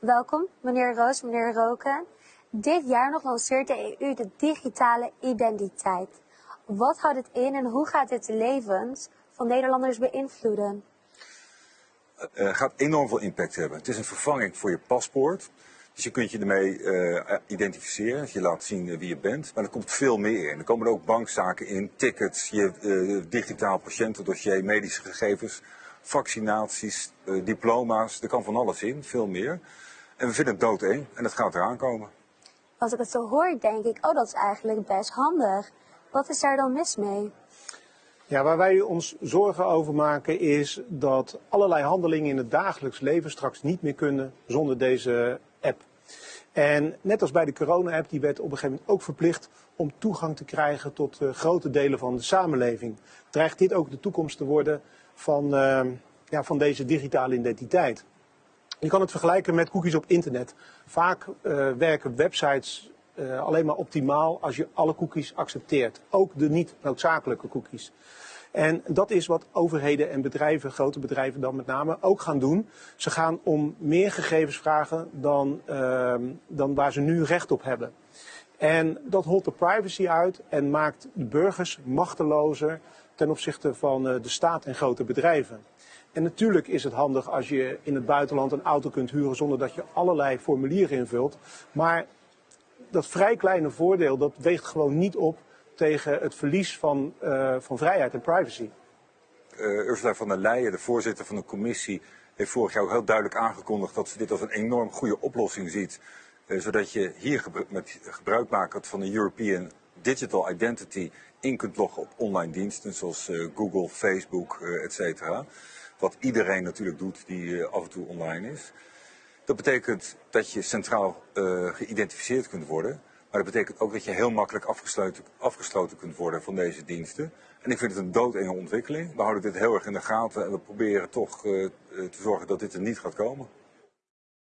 Welkom, meneer Roos, meneer Roken. Dit jaar nog lanceert de EU de digitale identiteit. Wat houdt het in en hoe gaat dit de levens van Nederlanders beïnvloeden? Het uh, gaat enorm veel impact hebben. Het is een vervanging voor je paspoort. Dus je kunt je ermee uh, identificeren, je laat zien wie je bent. Maar er komt veel meer in. Er komen ook bankzaken in, tickets, je digitaal patiëntendossier, medische gegevens, vaccinaties, diploma's. Er kan van alles in, veel meer. En we vinden het doodeng en het gaat eraan komen. Als ik het zo hoor, denk ik, oh dat is eigenlijk best handig. Wat is daar dan mis mee? Ja, waar wij ons zorgen over maken is dat allerlei handelingen in het dagelijks leven straks niet meer kunnen zonder deze app. En net als bij de corona-app, die werd op een gegeven moment ook verplicht om toegang te krijgen tot uh, grote delen van de samenleving. Dreigt dit ook de toekomst te worden van, uh, ja, van deze digitale identiteit? Je kan het vergelijken met cookies op internet. Vaak uh, werken websites uh, alleen maar optimaal als je alle cookies accepteert. Ook de niet noodzakelijke cookies. En dat is wat overheden en bedrijven, grote bedrijven dan met name, ook gaan doen. Ze gaan om meer gegevens vragen dan, uh, dan waar ze nu recht op hebben. En dat holt de privacy uit en maakt de burgers machtelozer ten opzichte van uh, de staat en grote bedrijven. En natuurlijk is het handig als je in het buitenland een auto kunt huren zonder dat je allerlei formulieren invult. Maar dat vrij kleine voordeel, dat weegt gewoon niet op tegen het verlies van, uh, van vrijheid en privacy. Uh, Ursula von der Leyen, de voorzitter van de commissie, heeft vorig jaar ook heel duidelijk aangekondigd dat ze dit als een enorm goede oplossing ziet. Zodat je hier met gebruik maakt van de European Digital Identity in kunt loggen op online diensten zoals Google, Facebook, et cetera. Wat iedereen natuurlijk doet die af en toe online is. Dat betekent dat je centraal geïdentificeerd kunt worden. Maar dat betekent ook dat je heel makkelijk afgesloten, afgesloten kunt worden van deze diensten. En ik vind het een doodenge ontwikkeling. We houden dit heel erg in de gaten en we proberen toch te zorgen dat dit er niet gaat komen.